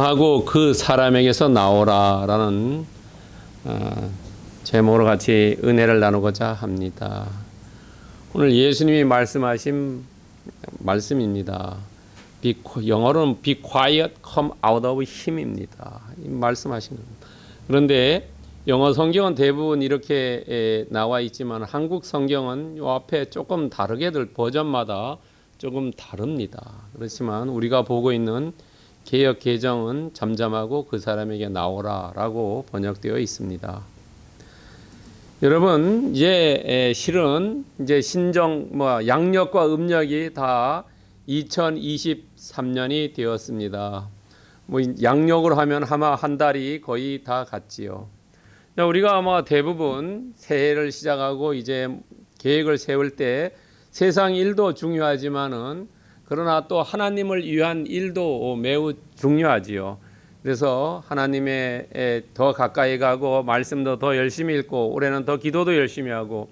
하고 그 사람에게서 나오라 라는 어, 제목으로 같이 은혜를 나누고자 합니다. 오늘 예수님이 말씀하신 말씀입니다. 영어로는 be quiet, come out of him입니다. 말씀하신 겁니다. 그런데 영어 성경은 대부분 이렇게 에, 나와 있지만 한국 성경은 요 앞에 조금 다르게들 버전마다 조금 다릅니다. 그렇지만 우리가 보고 있는 개혁 개정은 잠잠하고 그 사람에게 나오라 라고 번역되어 있습니다. 여러분 이제 실은 이제 신정 뭐 양력과 음력이 다 2023년이 되었습니다. 뭐 양력으로 하면 아마 한 달이 거의 다 갔지요. 우리가 아마 대부분 새해를 시작하고 이제 계획을 세울 때 세상 일도 중요하지만은 그러나 또 하나님을 위한 일도 매우 중요하지요. 그래서 하나님의 더 가까이 가고 말씀도 더 열심히 읽고 올해는 더 기도도 열심히 하고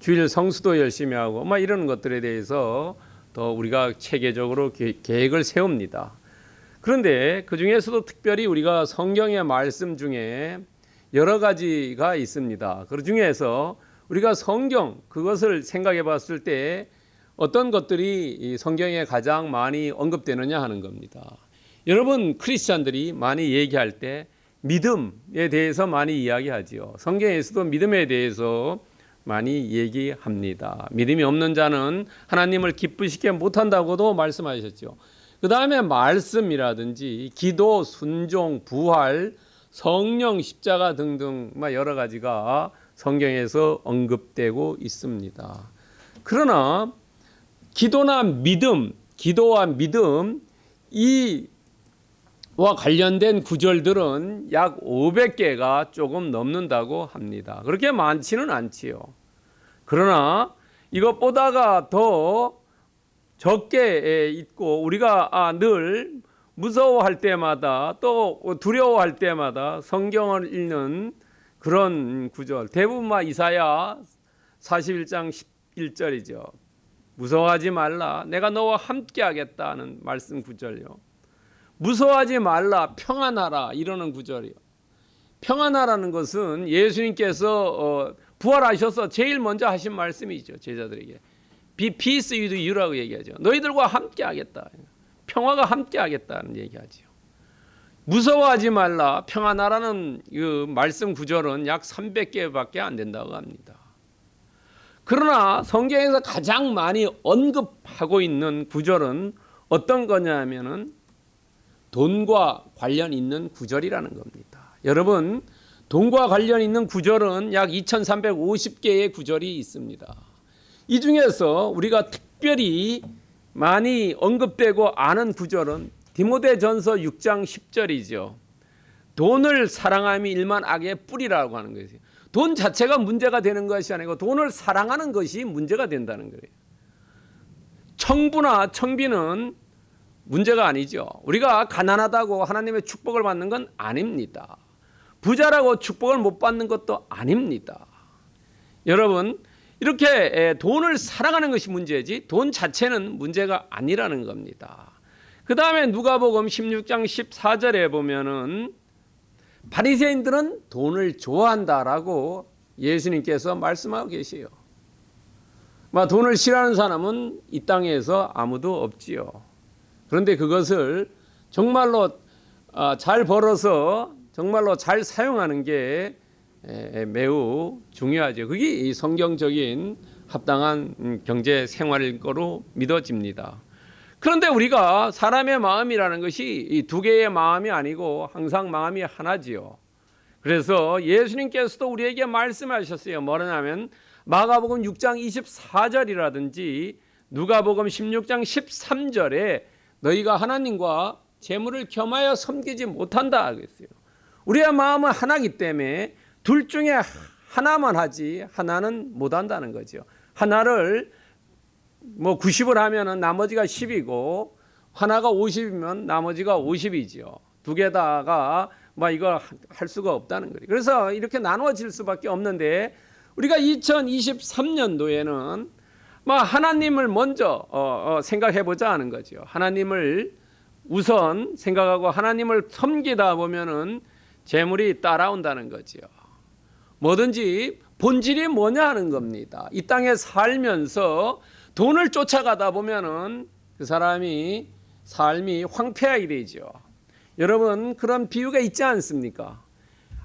주일 성수도 열심히 하고 막 이런 것들에 대해서 더 우리가 체계적으로 계획을 세웁니다. 그런데 그 중에서도 특별히 우리가 성경의 말씀 중에 여러 가지가 있습니다. 그 중에서 우리가 성경 그것을 생각해 봤을 때 어떤 것들이 성경에 가장 많이 언급되느냐 하는 겁니다. 여러분 크리스찬들이 많이 얘기할 때 믿음에 대해서 많이 이야기하지요. 성경에서도 믿음에 대해서 많이 얘기합니다. 믿음이 없는 자는 하나님을 기쁘시게 못한다고도 말씀하셨죠. 그 다음에 말씀이라든지 기도, 순종, 부활, 성령, 십자가 등등 여러 가지가 성경에서 언급되고 있습니다. 그러나 기도나 믿음, 기도와 믿음 이와 관련된 구절들은 약 500개가 조금 넘는다고 합니다. 그렇게 많지는 않지요. 그러나 이것보다가 더 적게 있고 우리가 아, 늘 무서워할 때마다 또 두려워할 때마다 성경을 읽는 그런 구절 대부분 막 이사야 41장 11절이죠. 무서워하지 말라. 내가 너와 함께 하겠다는 말씀 구절요. 무서워하지 말라. 평안하라. 이러는 구절이요. 평안하라는 것은 예수님께서 어, 부활하셔서 제일 먼저 하신 말씀이죠. 제자들에게. Be peace with you라고 얘기하죠. 너희들과 함께 하겠다. 평화가 함께 하겠다는 얘기하죠. 무서워하지 말라. 평안하라는 그 말씀 구절은 약 300개밖에 안 된다고 합니다. 그러나 성경에서 가장 많이 언급하고 있는 구절은 어떤 거냐면은 돈과 관련 있는 구절이라는 겁니다. 여러분, 돈과 관련 있는 구절은 약 2350개의 구절이 있습니다. 이 중에서 우리가 특별히 많이 언급되고 아는 구절은 디모데전서 6장 10절이죠. 돈을 사랑함이 일만 악의 뿌리라고 하는 것이에요. 돈 자체가 문제가 되는 것이 아니고 돈을 사랑하는 것이 문제가 된다는 거예요. 청부나 청비는 문제가 아니죠. 우리가 가난하다고 하나님의 축복을 받는 건 아닙니다. 부자라고 축복을 못 받는 것도 아닙니다. 여러분, 이렇게 돈을 사랑하는 것이 문제지 돈 자체는 문제가 아니라는 겁니다. 그 다음에 누가복음 16장 14절에 보면은 바리새인들은 돈을 좋아한다라고 예수님께서 말씀하고 계시요. 돈을 싫어하는 사람은 이 땅에서 아무도 없지요. 그런데 그것을 정말로 아, 잘 벌어서 정말로 잘 사용하는 게 매우 중요하죠. 그게 성경적인 합당한 경제 생활일 거로 믿어집니다. 그런데 우리가 사람의 마음이라는 것이 두 개의 마음이 아니고 항상 마음이 하나지요. 그래서 예수님께서도 우리에게 말씀하셨어요. 뭐냐면 마가복음 6장 24절이라든지 누가복음 16장 13절에 너희가 하나님과 재물을 겸하여 섬기지 못한다 그랬어요. 우리의 마음은 하나기 때문에 둘 중에 하나만 하지 하나는 못 한다는 거죠. 하나를 뭐 90을 하면은 나머지가 10이고 하나가 50이면 나머지가 50이지요. 두 개다가 뭐 이거 할 수가 없다는 거예요. 그래서 이렇게 나눠질 수밖에 없는데 우리가 2023년도에는 뭐 하나님을 먼저 어, 어, 생각해 보자 하는 거죠. 하나님을 우선 생각하고 하나님을 섬기다 보면은 재물이 따라온다는 거지요. 뭐든지 본질이 뭐냐 하는 겁니다. 이 땅에 살면서 돈을 쫓아가다 보면은 그 사람이 삶이 황폐하게 되죠. 여러분 그런 비유가 있지 않습니까?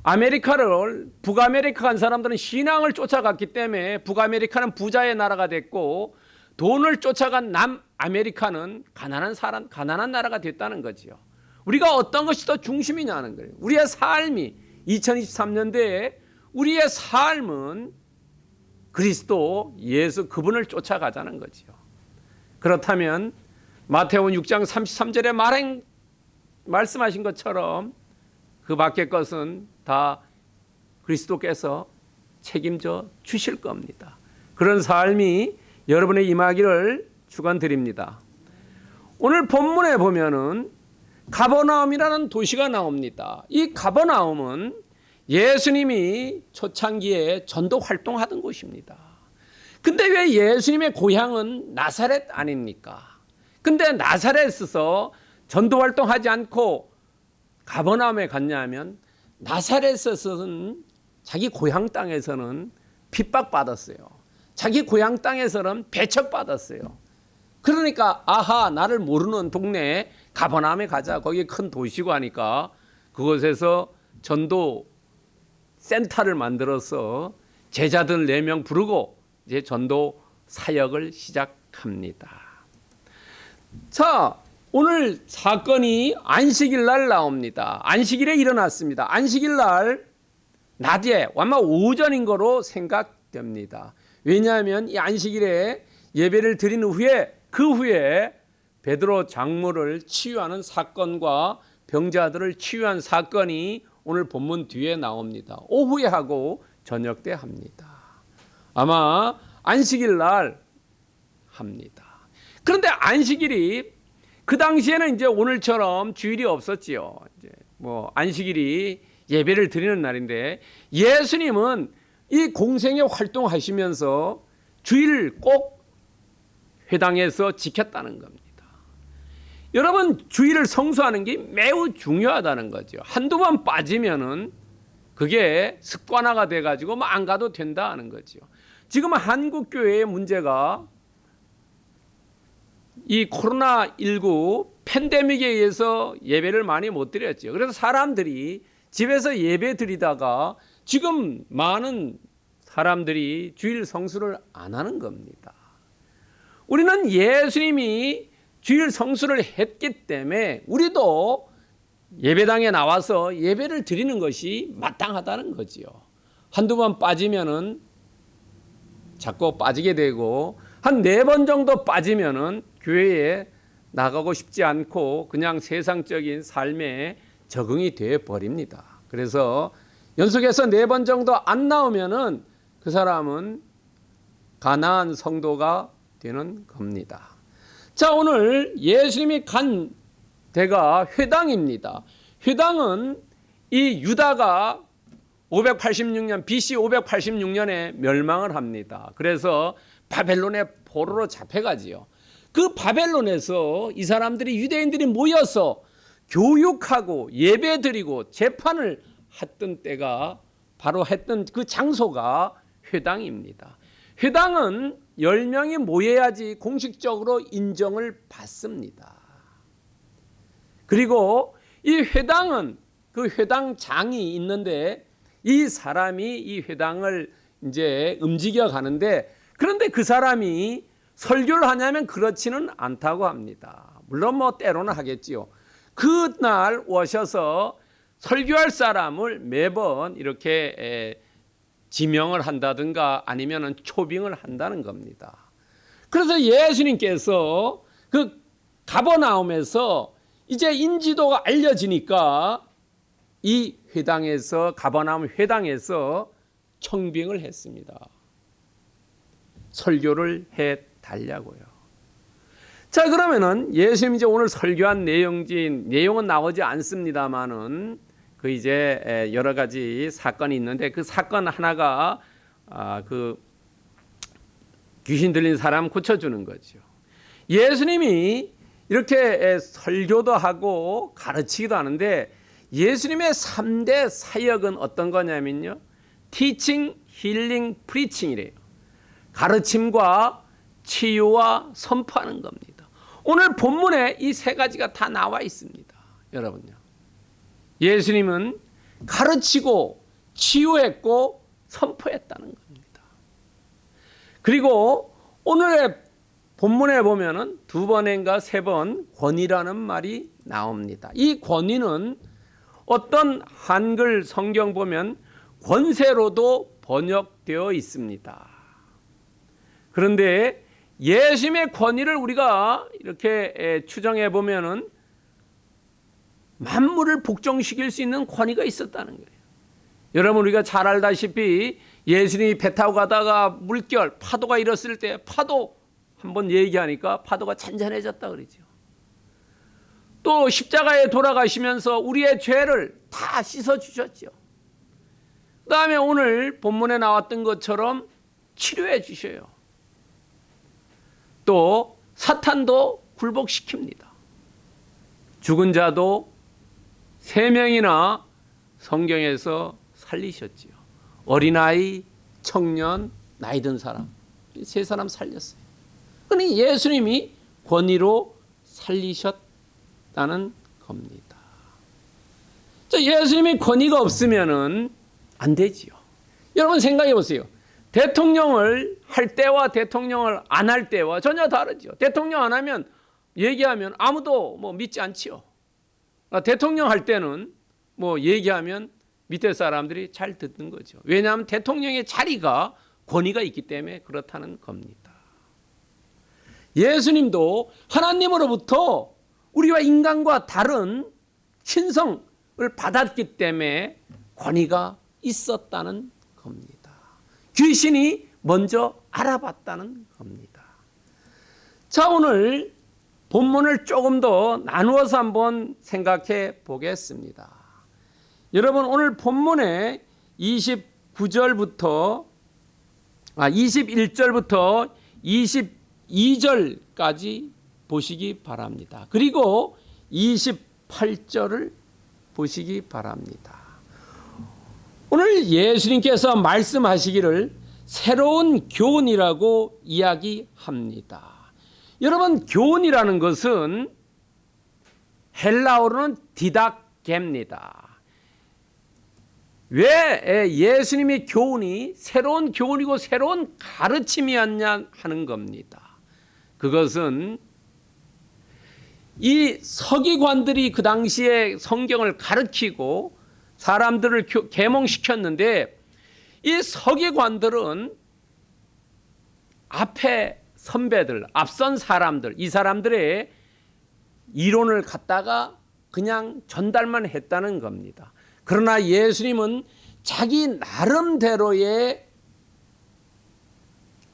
아메리카를 북아메리카 간 사람들은 신앙을 쫓아갔기 때문에 북아메리카는 부자의 나라가 됐고 돈을 쫓아간 남아메리카는 가난한 사람 가난한 나라가 됐다는 거지요. 우리가 어떤 것이 더 중심이냐는 거예요. 우리의 삶이 2023년도에 우리의 삶은 그리스도 예수 그분을 쫓아가자는 거지요. 그렇다면 마태복음 6장 33절에 말행 말씀하신 것처럼 그 밖의 것은 다 그리스도께서 책임져 주실 겁니다. 그런 삶이 여러분의 임하기를 축원드립니다. 오늘 본문에 보면은 가버나움이라는 도시가 나옵니다. 이 가버나움은 예수님이 초창기에 전도 활동하던 곳입니다. 근데 왜 예수님의 고향은 나사렛 아닙니까? 근데 나사렛에서 전도 활동하지 않고 가버나움에 갔냐면 나사렛에서는 자기 고향 땅에서는 핍박받았어요. 자기 고향 땅에서는 배척받았어요. 그러니까 아하 나를 모르는 동네 가버나움에 가자. 거기 큰 도시고 하니까 그곳에서 전도 센터를 만들어서 제자들 네명 부르고 이제 전도 사역을 시작합니다. 자, 오늘 사건이 안식일 날 나옵니다. 안식일에 일어났습니다. 안식일 날 낮에 아마 오전인 거로 생각됩니다. 왜냐하면 이 안식일에 예배를 드린 후에 그 후에 베드로 장모를 치유하는 사건과 병자들을 치유한 사건이 오늘 본문 뒤에 나옵니다. 오후에 하고 저녁 때 합니다. 아마 안식일 날 합니다. 그런데 안식일이 그 당시에는 이제 오늘처럼 주일이 없었지요. 이제 뭐 안식일이 예배를 드리는 날인데 예수님은 이 공생에 활동하시면서 주일을 꼭 회당에서 지켰다는 겁니다. 여러분 주일을 성수하는 게 매우 중요하다는 거죠. 한두 번 빠지면은 그게 습관화가 돼 가지고 뭐 안 가도 된다 하는 거죠. 지금 한국 교회의 문제가 이 코로나 19 팬데믹에 의해서 예배를 많이 못 드렸죠. 그래서 사람들이 집에서 예배 드리다가 지금 많은 사람들이 주일 성수를 안 하는 겁니다. 우리는 예수님이 주일 성수를 했기 때문에 우리도 예배당에 나와서 예배를 드리는 것이 마땅하다는 거지요. 한두 번 빠지면은 자꾸 빠지게 되고 한 네 번 정도 빠지면은 교회에 나가고 싶지 않고 그냥 세상적인 삶에 적응이 되어 버립니다. 그래서 연속해서 네 번 정도 안 나오면은 그 사람은 가나안 성도가 되는 겁니다. 자, 오늘 예수님이 간 데가 회당입니다. 회당은 이 유다가 586년 BC 586년에 멸망을 합니다. 그래서 바벨론의 포로로 잡혀가지요. 그 바벨론에서 이 사람들이 유대인들이 모여서 교육하고 예배드리고 재판을 했던 때가 바로 했던 그 장소가 회당입니다. 회당은 10명이 모여야지 공식적으로 인정을 받습니다. 그리고 이 회당은 그 회당장이 있는데 이 사람이 이 회당을 이제 움직여 가는데 그런데 그 사람이 설교를 하냐면 그렇지는 않다고 합니다. 물론 뭐 때로는 하겠지요. 그날 오셔서 설교할 사람을 매번 이렇게 지명을 한다든가 아니면 초빙을 한다는 겁니다. 그래서 예수님께서 그 가버나움에서 이제 인지도가 알려지니까 이 회당에서 가버나움 회당에서 청빙을 했습니다. 설교를 해 달라고요. 자 그러면은 예수님 이제 오늘 설교한 내용진 내용은 나오지 않습니다만은 그 이제 여러 가지 사건이 있는데 그 사건 하나가 아, 그 귀신 들린 사람 고쳐주는 거죠. 예수님이 이렇게 설교도 하고 가르치기도 하는데 예수님의 3대 사역은 어떤 거냐면요. 티칭, 힐링, 프리칭이래요. 가르침과 치유와 선포하는 겁니다. 오늘 본문에 이 세 가지가 다 나와 있습니다. 여러분요. 예수님은 가르치고 치유했고 선포했다는 겁니다. 그리고 오늘의 본문에 보면은 두 번인가 세 번 권위라는 말이 나옵니다. 이 권위는 어떤 한글 성경 보면 권세로도 번역되어 있습니다. 그런데 예수님의 권위를 우리가 이렇게 추정해 보면은 만물을 복종시킬 수 있는 권위가 있었다는 거예요. 여러분 우리가 잘 알다시피 예수님이 배 타고 가다가 물결 파도가 일었을 때 파도 한번 얘기하니까 파도가 잔잔해졌다 그러죠. 또 십자가에 돌아가시면서 우리의 죄를 다 씻어 주셨죠. 그 다음에 오늘 본문에 나왔던 것처럼 치료해 주셔요. 또 사탄도 굴복시킵니다. 죽은 자도 세 명이나 성경에서 살리셨지요. 어린아이, 청년, 나이 든 사람 세 사람 살렸어요. 그러니 예수님이 권위로 살리셨다는 겁니다. 자, 예수님이 권위가 없으면은 안 되지요. 여러분 생각해 보세요. 대통령을 할 때와 대통령을 안 할 때와 전혀 다르죠. 대통령 안 하면 얘기하면 아무도 뭐 믿지 않지요. 아, 대통령 할 때는 뭐 얘기하면 밑에 사람들이 잘 듣는 거죠. 왜냐하면 대통령의 자리가 권위가 있기 때문에 그렇다는 겁니다. 예수님도 하나님으로부터 우리와 인간과 다른 신성을 받았기 때문에 권위가 있었다는 겁니다. 귀신이 먼저 알아봤다는 겁니다. 자, 오늘 본문을 조금 더 나누어서 한번 생각해 보겠습니다. 여러분 오늘 본문에 29절부터 아 21절부터 22절까지 보시기 바랍니다. 그리고 28절을 보시기 바랍니다. 오늘 예수님께서 말씀하시기를 새로운 교훈이라고 이야기합니다. 여러분 교훈이라는 것은 헬라어로는 디닥게입니다. 왜 예수님의 교훈이 새로운 교훈이고 새로운 가르침이었냐 하는 겁니다. 그것은 이 서기관들이 그 당시에 성경을 가르치고 사람들을 계몽시켰는데 이 서기관들은 앞에 선배들, 앞선 사람들, 이 사람들의 이론을 갖다가 그냥 전달만 했다는 겁니다. 그러나 예수님은 자기 나름대로의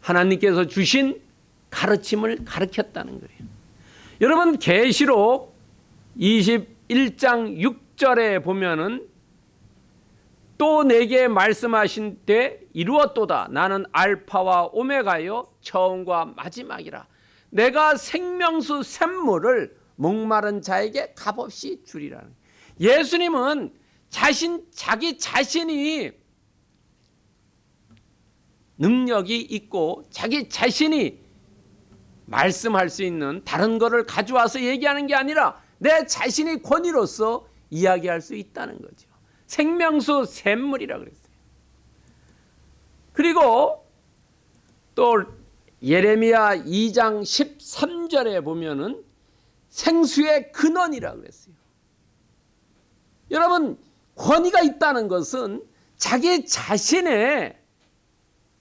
하나님께서 주신 가르침을 가르쳤다는 거예요. 여러분 계시록 21장 6절에 보면은 또 내게 말씀하신 때 이루었도다. 나는 알파와 오메가요 처음과 마지막이라. 내가 생명수 샘물을 목마른 자에게 값없이 주리라는. 예수님은 자신 자기 자신이 능력이 있고 자기 자신이 말씀할 수 있는 다른 것을 가져와서 얘기하는 게 아니라 내 자신의 권위로서 이야기할 수 있다는 거죠. 생명수 샘물이라 그랬어요. 그리고 또 예레미야 2장 13절에 보면은 생수의 근원이라 그랬어요. 여러분 권위가 있다는 것은 자기 자신의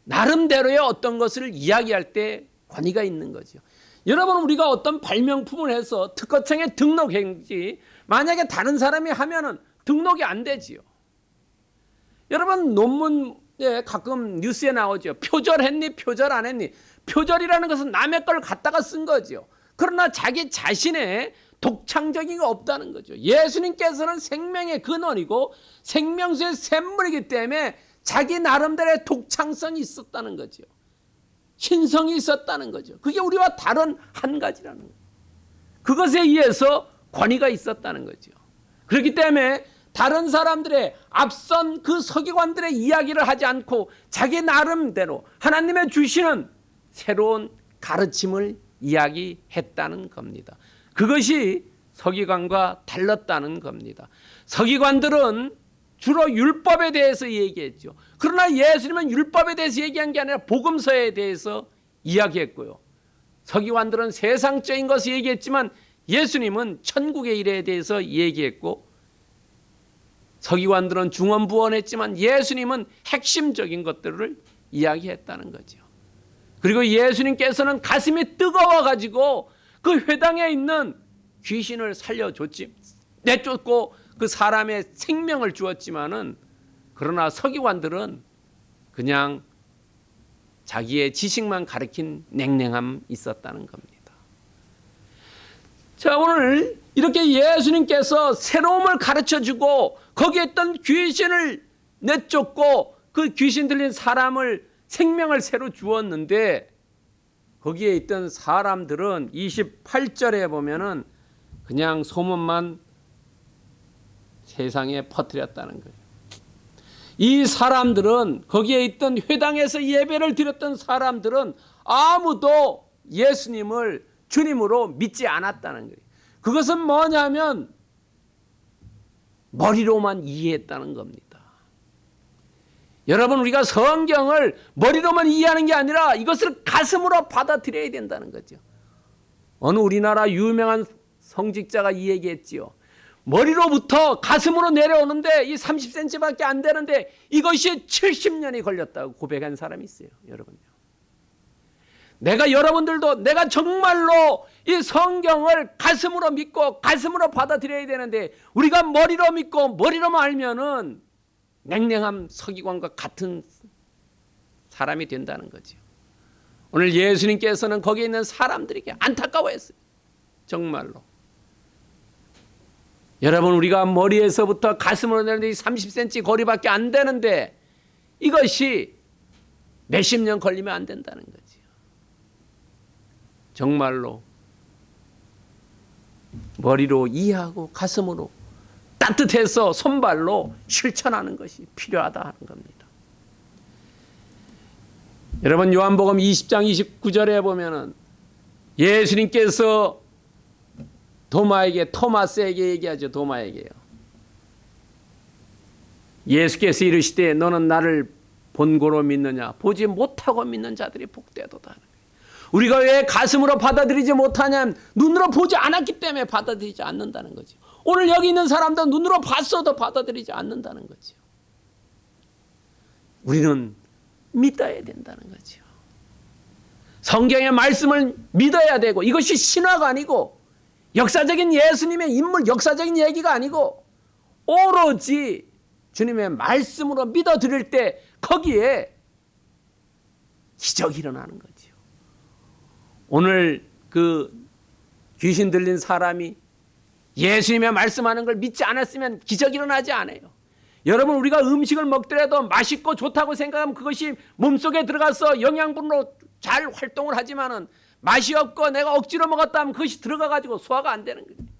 나름대로의 어떤 것을 이야기할 때 권위가 있는 거죠. 여러분 우리가 어떤 발명품을 해서 특허청에 등록했지 만약에 다른 사람이 하면은 등록이 안 되지요. 여러분 논문에 가끔 뉴스에 나오죠. 표절했니 표절 안 했니. 표절이라는 것은 남의 걸 갖다가 쓴 거죠. 그러나 자기 자신의 독창적인 게 없다는 거죠. 예수님께서는 생명의 근원이고 생명수의 샘물이기 때문에 자기 나름대로의 독창성이 있었다는 거죠. 신성이 있었다는 거죠. 그게 우리와 다른 한 가지라는 거예요. 그것에 의해서 권위가 있었다는 거죠. 그렇기 때문에 다른 사람들의 앞선 그 서기관들의 이야기를 하지 않고 자기 나름대로 하나님의 주시는 새로운 가르침을 이야기했다는 겁니다. 그것이 서기관과 달랐다는 겁니다. 서기관들은 주로 율법에 대해서 얘기했죠. 그러나 예수님은 율법에 대해서 얘기한 게 아니라 복음서에 대해서 이야기했고요. 서기관들은 세상적인 것을 얘기했지만 예수님은 천국의 일에 대해서 얘기했고 서기관들은 중언부언했지만 예수님은 핵심적인 것들을 이야기했다는 거죠. 그리고 예수님께서는 가슴이 뜨거워 가지고 그 회당에 있는 귀신을 살려줬지 내쫓고 그 사람의 생명을 주었지만은 그러나 서기관들은 그냥 자기의 지식만 가르친 냉랭함 있었다는 겁니다. 자, 오늘 이렇게 예수님께서 새로움을 가르쳐 주고 거기에 있던 귀신을 내쫓고 그 귀신 들린 사람을 생명을 새로 주었는데 거기에 있던 사람들은 28절에 보면은 그냥 소문만 세상에 퍼뜨렸다는 거예요. 이 사람들은 거기에 있던 회당에서 예배를 드렸던 사람들은 아무도 예수님을 주님으로 믿지 않았다는 거예요. 그것은 뭐냐면 머리로만 이해했다는 겁니다. 여러분 우리가 성경을 머리로만 이해하는 게 아니라 이것을 가슴으로 받아들여야 된다는 거죠. 어느 우리나라 유명한 성직자가 이 얘기했지요. 머리로부터 가슴으로 내려오는데 이 30cm밖에 안 되는데 이것이 70년이 걸렸다고 고백한 사람이 있어요. 여러분요. 내가 여러분들도 내가 정말로 이 성경을 가슴으로 믿고 가슴으로 받아들여야 되는데 우리가 머리로 믿고 머리로만 알면은 냉랭함 서기관과 같은 사람이 된다는 거죠. 오늘 예수님께서는 거기에 있는 사람들에게 안타까워했어요. 정말로. 여러분 우리가 머리에서부터 가슴으로 내는데 30cm 거리밖에 안 되는데 이것이 몇십 년 걸리면 안 된다는 거지요. 정말로 머리로 이해하고 가슴으로 따뜻해서 손발로 실천하는 것이 필요하다 하는 겁니다. 여러분 요한복음 20장 29절에 보면은 예수님께서 도마에게 토마스에게 얘기하죠. 도마에게요. 예수께서 이르시되 너는 나를 본고로 믿느냐 보지 못하고 믿는 자들이 복되도다. 우리가 왜 가슴으로 받아들이지 못하냐면 눈으로 보지 않았기 때문에 받아들이지 않는다는 거죠. 오늘 여기 있는 사람도 눈으로 봤어도 받아들이지 않는다는 거죠. 우리는 믿어야 된다는 거죠. 성경의 말씀을 믿어야 되고 이것이 신화가 아니고 역사적인 예수님의 인물, 역사적인 얘기가 아니고 오로지 주님의 말씀으로 믿어 드릴 때 거기에 기적이 일어나는 거죠. 오늘 그 귀신 들린 사람이 예수님의 말씀하는 걸 믿지 않았으면 기적이 일어나지 않아요. 여러분 우리가 음식을 먹더라도 맛있고 좋다고 생각하면 그것이 몸속에 들어가서 영양분으로 잘 활동을 하지만 은 맛이 없고 내가 억지로 먹었다 면 그것이 들어가 가지고 소화가 안 되는 거예요.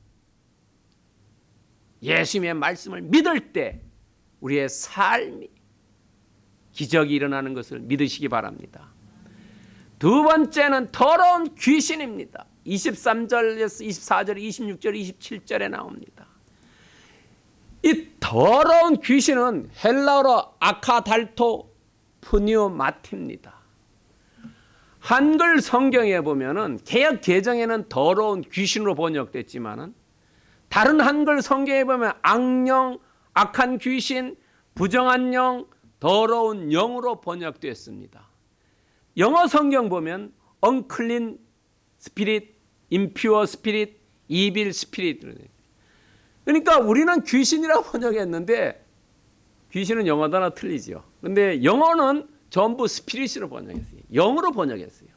예수님의 말씀을 믿을 때 우리의 삶이 기적이 일어나는 것을 믿으시기 바랍니다. 두 번째는 더러운 귀신입니다. 23절에서 24절, 26절, 27절에 나옵니다. 이 더러운 귀신은 헬라어로 아카달토 푸니오마티입니다. 한글 성경에 보면은 개혁 개정에는 더러운 귀신으로 번역됐지만은 다른 한글 성경에 보면 악령, 악한 귀신, 부정한 영, 더러운 영으로 번역됐습니다. 영어 성경 보면 unclean spirit, impure spirit, evil spirit. 그러니까 우리는 귀신이라고 번역했는데 귀신은 영어 단어 틀리죠. 근데 영어는 전부 스피릿으로 번역했어요. 영으로 번역했어요.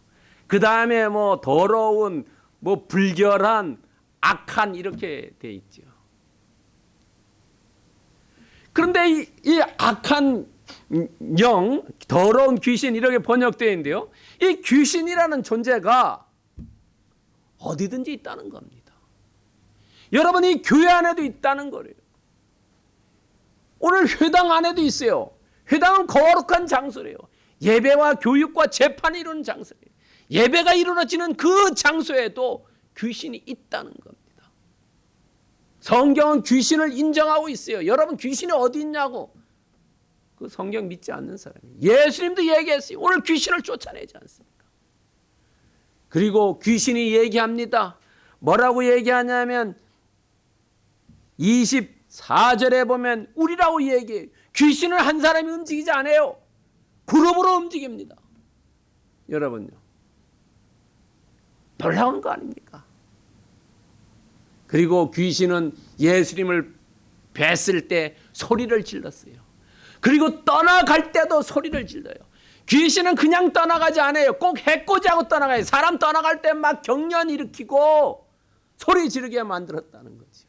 그 다음에 뭐 더러운, 뭐 불결한, 악한 이렇게 돼 있죠. 그런데 이, 이 악한 영, 더러운 귀신 이렇게 번역되어 있는데요. 이 귀신이라는 존재가 어디든지 있다는 겁니다. 여러분 이 교회 안에도 있다는 거예요. 오늘 회당 안에도 있어요. 회당은 거룩한 장소래요. 예배와 교육과 재판이 이루는 장소예요. 예배가 이루어지는 그 장소에도 귀신이 있다는 겁니다. 성경은 귀신을 인정하고 있어요. 여러분 귀신이 어디 있냐고. 그 성경 믿지 않는 사람이. 예수님도 얘기했어요. 오늘 귀신을 쫓아내지 않습니까? 그리고 귀신이 얘기합니다. 뭐라고 얘기하냐면 24절에 보면 우리라고 얘기해요. 귀신을 한 사람이 움직이지 않아요. 그룹으로 움직입니다. 여러분요. 놀라운 거 아닙니까? 그리고 귀신은 예수님을 뵀을 때 소리를 질렀어요. 그리고 떠나갈 때도 소리를 질러요. 귀신은 그냥 떠나가지 않아요. 꼭 해코지하고 떠나가요. 사람 떠나갈 때 막 경련 일으키고 소리 지르게 만들었다는 거죠.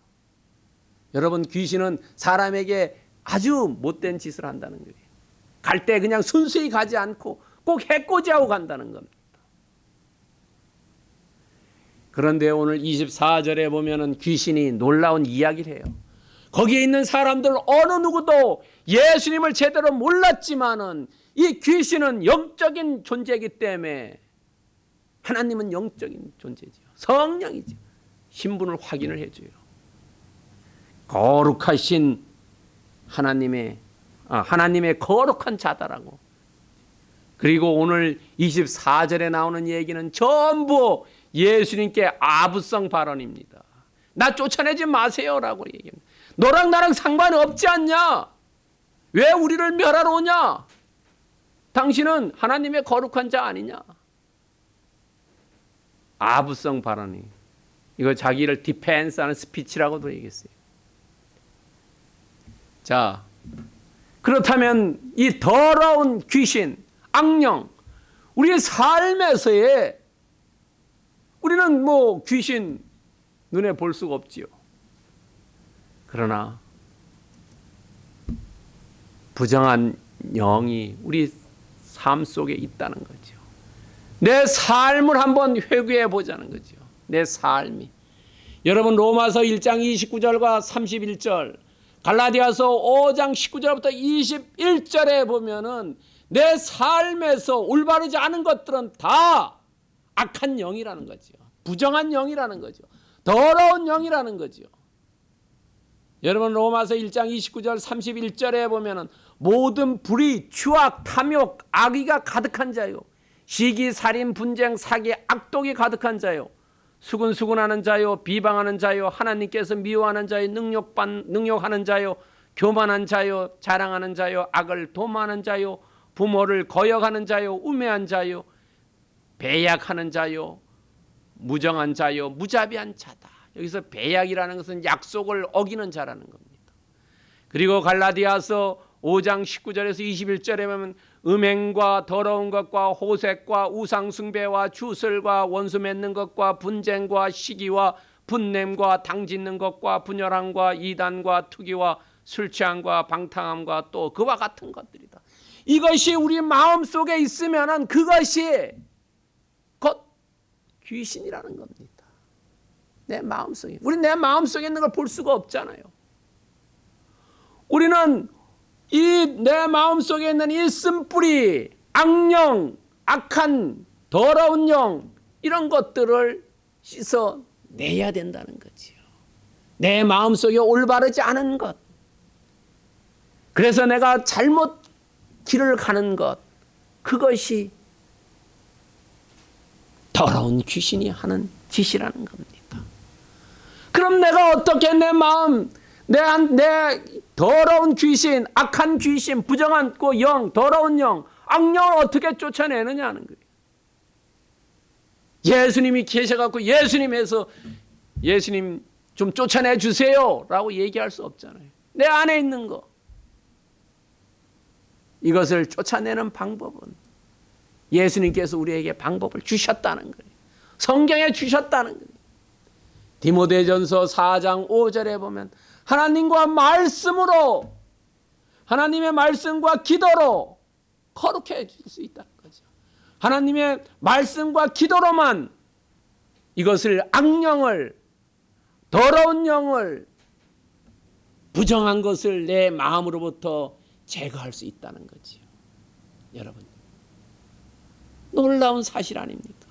여러분 귀신은 사람에게 아주 못된 짓을 한다는 거예요. 갈 때 그냥 순수히 가지 않고 꼭 해코지하고 간다는 겁니다. 그런데 오늘 24절에 보면 은 귀신이 놀라운 이야기를 해요. 거기에 있는 사람들 어느 누구도 예수님을 제대로 몰랐지만은 이 귀신은 영적인 존재이기 때문에 하나님은 영적인 존재죠. 성령이죠. 신분을 확인을 해줘요. 거룩하신 하나님의 아, 하나님의 거룩한 자다라고. 그리고 오늘 24절에 나오는 얘기는 전부 예수님께 아부성 발언입니다. 나 쫓아내지 마세요라고 얘기합니다. 너랑 나랑 상관없지 않냐? 왜 우리를 멸하러 오냐? 당신은 하나님의 거룩한 자 아니냐? 아부성 발언이 이거 자기를 디펜스하는 스피치라고도 얘기했어요. 자, 그렇다면 이 더러운 귀신, 악령, 우리의 삶에서의 우리는 뭐 귀신 눈에 볼 수가 없지요. 그러나 부정한 영이 우리 삶 속에 있다는 거죠. 내 삶을 한번 회귀해 보자는 거죠. 내 삶이. 여러분 로마서 1장 29절과 31절, 갈라디아서 5장 19절부터 21절에 보면은 내 삶에서 올바르지 않은 것들은 다 악한 영이라는 거죠. 부정한 영이라는 거죠. 더러운 영이라는 거죠. 여러분 로마서 1장 29절 31절에 보면은 모든 불의, 추악, 탐욕, 악의가 가득한 자요. 시기, 살인, 분쟁, 사기, 악독이 가득한 자요. 수근수근하는 자요, 비방하는 자요, 하나님께서 미워하는 자요, 능력반 능력하는 자요, 교만한 자요, 자랑하는 자요, 악을 도모하는 자요, 부모를 거역하는 자요, 우매한 자요, 배약하는 자요, 무정한 자요, 무자비한 자다. 여기서 배약이라는 것은 약속을 어기는 자라는 겁니다. 그리고 갈라디아서 5장 19절에서 21절에 보면 음행과 더러운 것과 호색과 우상 숭배와 주설과 원수 맺는 것과 분쟁과 시기와 분냄과 당짓는 것과 분열함과 이단과 투기와 술 취함과 방탕함과 또 그와 같은 것들이다. 이것이 우리 마음 속에 있으면은 그것이 곧 귀신이라는 겁니다. 내 마음속에. 우리 내 마음속에 있는 걸 볼 수가 없잖아요. 우리는 이 내 마음속에 있는 이 쓴뿌리, 악령, 악한 더러운 영 이런 것들을 씻어 내야 된다는 거지요. 내 마음속에 올바르지 않은 것. 그래서 내가 잘못 길을 가는 것. 그것이 더러운 귀신이 하는 짓이라는 겁니다. 그럼 내가 어떻게 내 마음, 내, 내 더러운 귀신, 악한 귀신, 부정한 영, 더러운 영, 악령을 어떻게 쫓아내느냐는 거예요. 예수님이 계셔갖고 예수님에서 예수님 좀 쫓아내 주세요 라고 얘기할 수 없잖아요. 내 안에 있는 거. 이것을 쫓아내는 방법은 예수님께서 우리에게 방법을 주셨다는 거예요. 성경에 주셨다는 거예요. 디모데전서 4장 5절에 보면 하나님과 말씀으로 하나님의 말씀과 기도로 거룩해질 수 있다는 거죠. 하나님의 말씀과 기도로만 이것을 악령을 더러운 영을 부정한 것을 내 마음으로부터 제거할 수 있다는 거지요. 여러분. 놀라운 사실 아닙니까?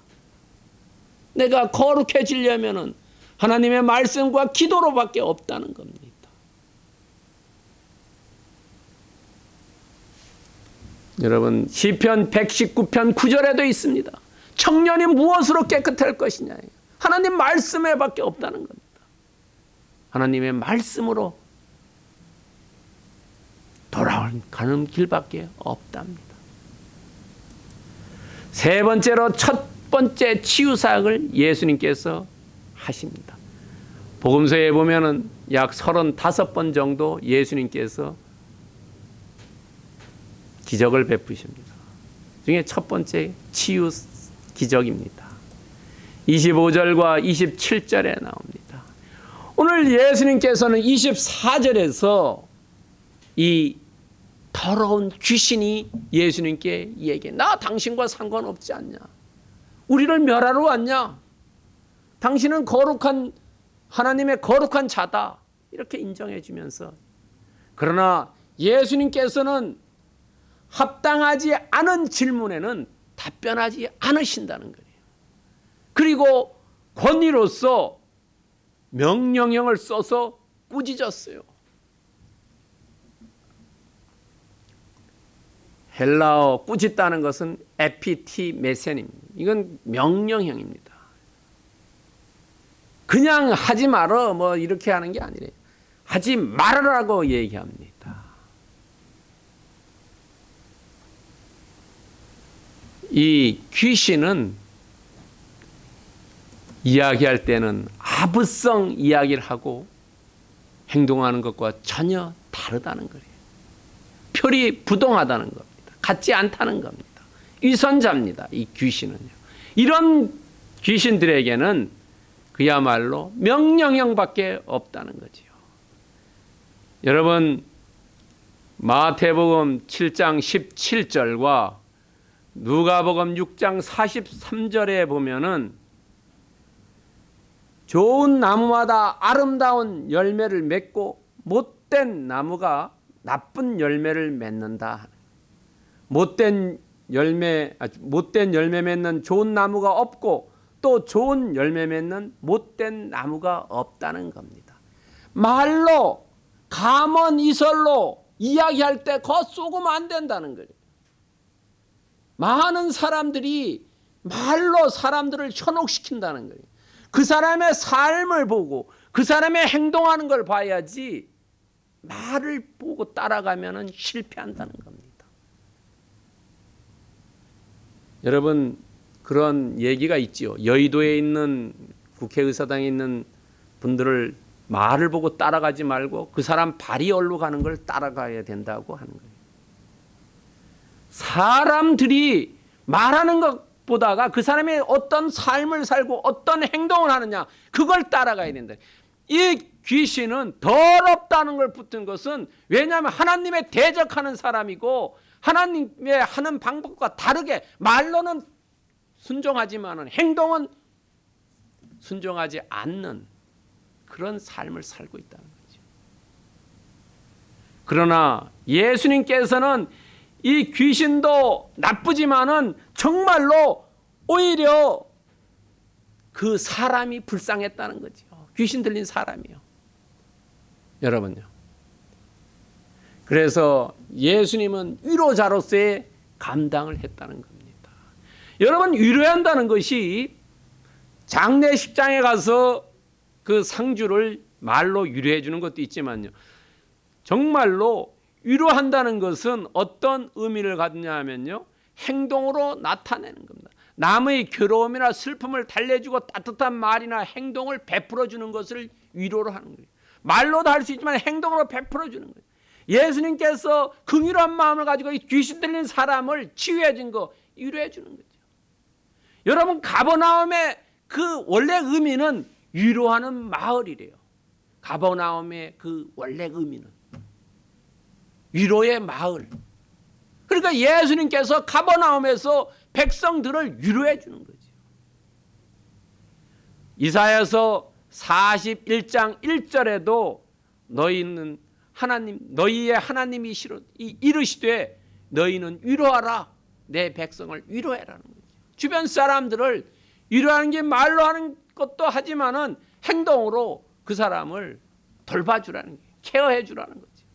내가 거룩해지려면은 하나님의 말씀과 기도로밖에 없다는 겁니다. 여러분 시편 119편 9절에도 있습니다. 청년이 무엇으로 깨끗할 것이냐. 하나님 말씀에 밖에 없다는 겁니다. 하나님의 말씀으로 돌아가는 길밖에 없답니다. 세 번째로 첫 번째 치유 사역을 예수님께서 하십니다. 복음서에 보면은 약 35번 정도 예수님께서 기적을 베푸십니다. 중에 첫 번째 치유 기적입니다. 25절과 27절에 나옵니다. 오늘 예수님께서는 24절에서 이 더러운 귀신이 예수님께 얘기해. 나 당신과 상관없지 않냐? 우리를 멸하러 왔냐? 당신은 거룩한 하나님의 거룩한 자다. 이렇게 인정해 주면서 그러나 예수님께서는 합당하지 않은 질문에는 답변하지 않으신다는 거예요. 그리고 권위로서 명령형을 써서 꾸짖었어요. 헬라어 꾸짖다는 것은 에피티 메센입니다. 이건 명령형입니다. 그냥 하지 말어 뭐 이렇게 하는 게 아니래요. 하지 말으라고 얘기합니다. 이 귀신은 이야기할 때는 아부성 이야기를 하고 행동하는 것과 전혀 다르다는 거예요. 표리 부동하다는 겁니다. 같지 않다는 겁니다. 위선자입니다. 이 귀신은요. 이런 귀신들에게는 그야말로 명령형밖에 없다는 거지요. 여러분 마태복음 7장 17절과 누가복음 6장 43절에 보면은 좋은 나무마다 아름다운 열매를 맺고 못된 나무가 나쁜 열매를 맺는다. 못된 열매 아, 못된 열매 맺는 좋은 나무가 없고 또 좋은 열매 맺는 못된 나무가 없다는 겁니다. 말로 감언 이설로 이야기할 때거 쏘으면 안 된다는 거예요. 많은 사람들이 말로 사람들을 현혹시킨다는 거예요. 그 사람의 삶을 보고 그 사람의 행동하는 걸 봐야지 말을 보고 따라가면 실패한다는 겁니다. 여러분 그런 얘기가 있지요. 여의도에 있는 국회의사당에 있는 분들을 말을 보고 따라가지 말고 그 사람 발이 얼로 가는 걸 따라가야 된다고 하는 거예요. 사람들이 말하는 것보다가 그 사람이 어떤 삶을 살고 어떤 행동을 하느냐 그걸 따라가야 된다. 이 귀신은 더럽다는 걸 붙은 것은 왜냐하면 하나님의 대적하는 사람이고 하나님의 하는 방법과 다르게 말로는 순종하지만 행동은 순종하지 않는 그런 삶을 살고 있다는 거죠. 그러나 예수님께서는 이 귀신도 나쁘지만은 정말로 오히려 그 사람이 불쌍했다는 거죠. 귀신 들린 사람이요. 여러분요. 그래서 예수님은 위로자로서의 감당을 했다는 겁니다. 여러분 위로해야 한다는 것이 장례식장에 가서 그 상주를 말로 위로해 주는 것도 있지만요. 정말로 위로한다는 것은 어떤 의미를 갖느냐 하면요. 행동으로 나타내는 겁니다. 남의 괴로움이나 슬픔을 달래주고 따뜻한 말이나 행동을 베풀어 주는 것을 위로로 하는 거예요. 말로도 할 수 있지만 행동으로 베풀어 주는 거예요. 예수님께서 긍휼한 마음을 가지고 귀신 들린 사람을 치유해 준 거 위로해 주는 거죠. 여러분 가버나움의 그 원래 의미는 위로하는 마을이래요. 가버나움의 그 원래 의미는 위로의 마을. 그러니까 예수님께서 가버나움에서 백성들을 위로해 주는 거죠. 이사야서 41장 1절에도 너희는 하나님 너희의 하나님이시로 이- 이르시되 너희는 위로하라 내 백성을 위로해라는. 주변 사람들을 위로하는 게 말로 하는 것도 하지만은 행동으로 그 사람을 돌봐주라는 게 케어해 주라는 거죠.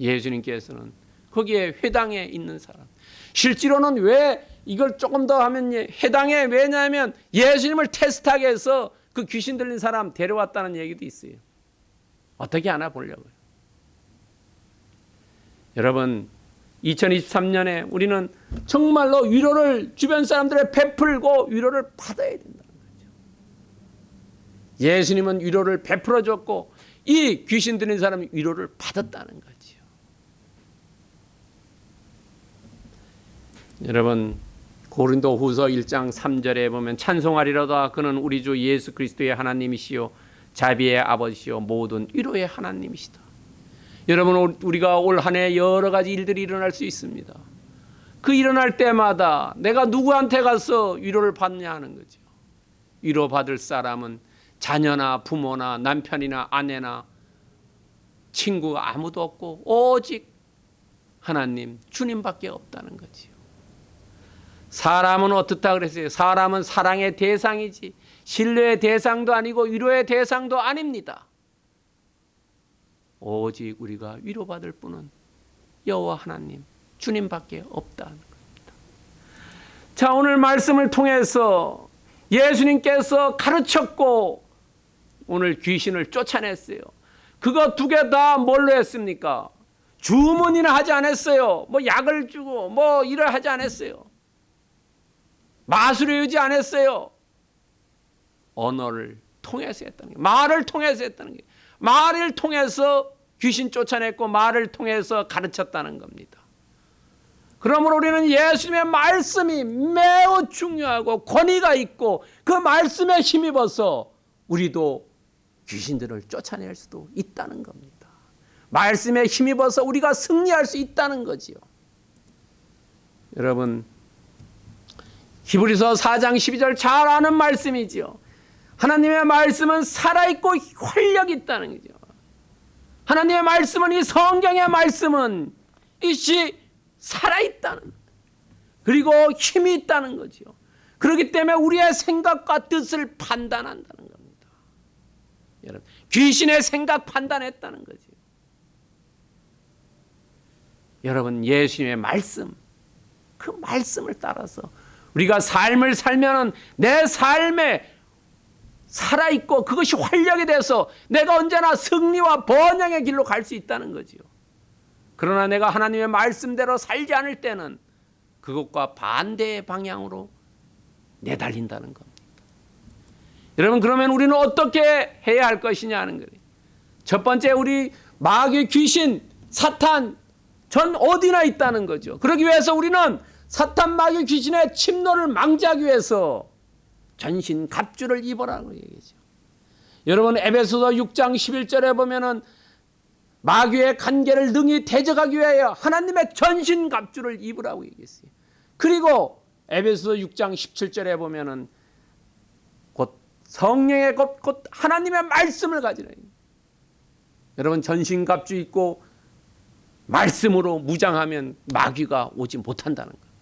예수님께서는 거기에 회당에 있는 사람 실제로는 왜 이걸 조금 더 하면 예, 해당에 왜냐하면 예수님을 테스트하게 해서 그 귀신 들린 사람 데려왔다는 얘기도 있어요. 어떻게 하나 보려고요. 여러분 2023년에 우리는 정말로 위로를 주변 사람들에 베풀고 위로를 받아야 된다는 거죠. 예수님은 위로를 베풀어 줬고 이 귀신 들린 사람이 위로를 받았다는 거지요. 여러분 고린도 후서 1장 3절에 보면 찬송하리로다 그는 우리 주 예수 그리스도의 하나님이시요 자비의 아버지시요 모든 위로의 하나님이시다. 여러분 우리가 올 한 해 여러 가지 일들이 일어날 수 있습니다. 그 일어날 때마다 내가 누구한테 가서 위로를 받냐 하는 거죠. 위로 받을 사람은 자녀나 부모나 남편이나 아내나 친구가 아무도 없고 오직 하나님 주님밖에 없다는 거지요. 사람은 어떻다 그랬어요? 사람은 사랑의 대상이지 신뢰의 대상도 아니고 위로의 대상도 아닙니다. 오직 우리가 위로받을 분은 여호와 하나님 주님밖에 없다는 겁니다. 자 오늘 말씀을 통해서 예수님께서 가르쳤고 오늘 귀신을 쫓아냈어요. 그거 두 개 다 뭘로 했습니까? 주문이나 하지 않았어요. 뭐 약을 주고 뭐 일을 하지 않았어요. 마술을 유지 않았어요. 언어를 통해서 했다는 게 말을 통해서 했다는 게 말을 통해서 귀신 쫓아냈고 말을 통해서 가르쳤다는 겁니다. 그러므로 우리는 예수님의 말씀이 매우 중요하고 권위가 있고 그 말씀에 힘입어서 우리도 귀신들을 쫓아낼 수도 있다는 겁니다. 말씀에 힘입어서 우리가 승리할 수 있다는 거지요. 여러분 히브리서 4장 12절 잘 아는 말씀이지요. 하나님의 말씀은 살아있고 활력 있다는 거죠. 하나님의 말씀은 이 성경의 말씀은 이시 살아있다는 그리고 힘이 있다는 거죠. 그렇기 때문에 우리의 생각과 뜻을 판단한다는 겁니다. 여러분 귀신의 생각 판단했다는 거죠. 여러분 예수님의 말씀 그 말씀을 따라서 우리가 삶을 살면은 내 삶에 살아있고 그것이 활력이 돼서 내가 언제나 승리와 번영의 길로 갈 수 있다는 거지요. 그러나 내가 하나님의 말씀대로 살지 않을 때는 그것과 반대의 방향으로 내달린다는 겁니다. 여러분 그러면 우리는 어떻게 해야 할 것이냐 하는 거예요. 첫 번째 우리 마귀 귀신 사탄 전 어디나 있다는 거죠. 그러기 위해서 우리는 사탄 마귀 귀신의 침노를 망자하기 위해서 전신 갑주를 입어라고 얘기죠. 여러분 에베소서 6장 11절에 보면은 마귀의 간계를 능히 대적하기 위하여 하나님의 전신 갑주를 입으라고 얘기했어요. 그리고 에베소서 6장 17절에 보면은 곧 성령의 곧, 곧 하나님의 말씀을 가지라. 여러분 전신 갑주 입고 말씀으로 무장하면 마귀가 오지 못한다는 겁니다.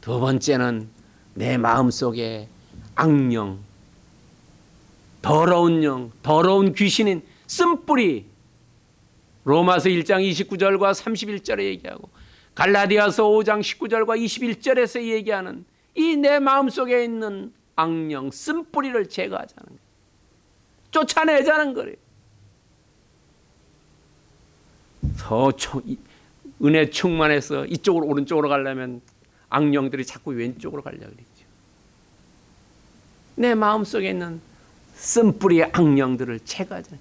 두 번째는 내 마음속에 악령, 더러운 영, 더러운 귀신인 쓴뿌리 로마서 1장 29절과 31절에 얘기하고 갈라디아서 5장 19절과 21절에서 얘기하는 이 내 마음속에 있는 악령, 쓴뿌리를 제거하자는 거예요. 쫓아내자는 거예요. 더 은혜 충만해서 이쪽으로 오른쪽으로 가려면 악령들이 자꾸 왼쪽으로 가려고 그랬죠. 내 마음속에 있는 쓴뿌리의 악령들을 제거하자.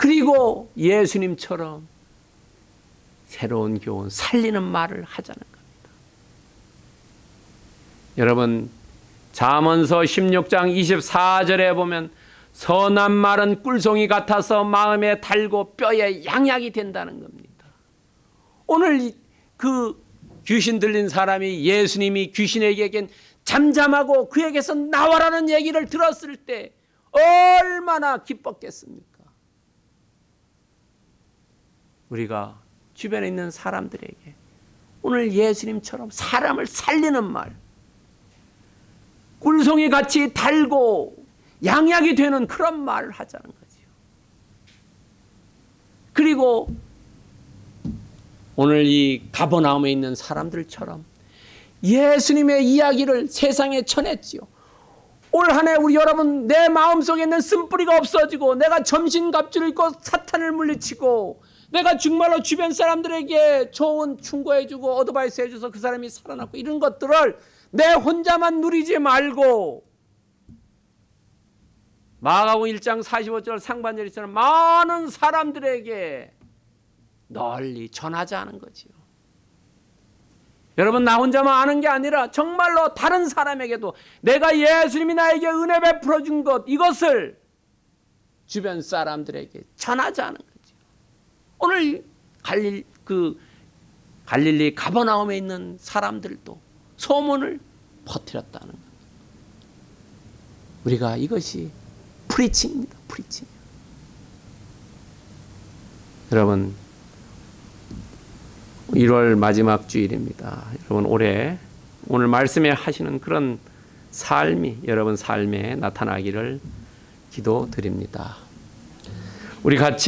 그리고 예수님처럼 새로운 교훈, 살리는 말을 하자는 겁니다. 여러분, 잠언서 16장 24절에 보면 선한 말은 꿀송이 같아서 마음에 달고 뼈에 양약이 된다는 겁니다. 오늘 그 귀신 들린 사람이 예수님이 귀신에게 잠잠하고 그에게서 나와라는 얘기를 들었을 때 얼마나 기뻤겠습니까? 우리가 주변에 있는 사람들에게 오늘 예수님처럼 사람을 살리는 말, 꿀송이 같이 달고 양약이 되는 그런 말을 하자는 거지요. 그리고 오늘 이 가버나움에 있는 사람들처럼 예수님의 이야기를 세상에 전했지요. 올 한해 우리 여러분 내 마음속에 있는 쓴뿌리가 없어지고 내가 점심 갑주를 입고 사탄을 물리치고 내가 정말로 주변 사람들에게 좋은 충고해주고 어드바이스 해줘서 그 사람이 살아났고 이런 것들을 내 혼자만 누리지 말고 마가복음 1장 45절 상반절처럼 많은 사람들에게 널리 전하자는 거지요. 여러분 나 혼자만 아는 게 아니라 정말로 다른 사람에게도 내가 예수님이 나에게 은혜 베풀어 준 것 이것을 주변 사람들에게 전하자는 거죠. 오늘 갈릴 그 갈릴리 가버나움에 있는 사람들도 소문을 퍼뜨렸다는 것. 우리가 이것이 프리칭입니다. 프리칭. 여러분 1월 마지막 주일입니다. 여러분 올해 오늘 말씀에 하시는 그런 삶이 여러분 삶에 나타나기를 기도드립니다. 우리 같이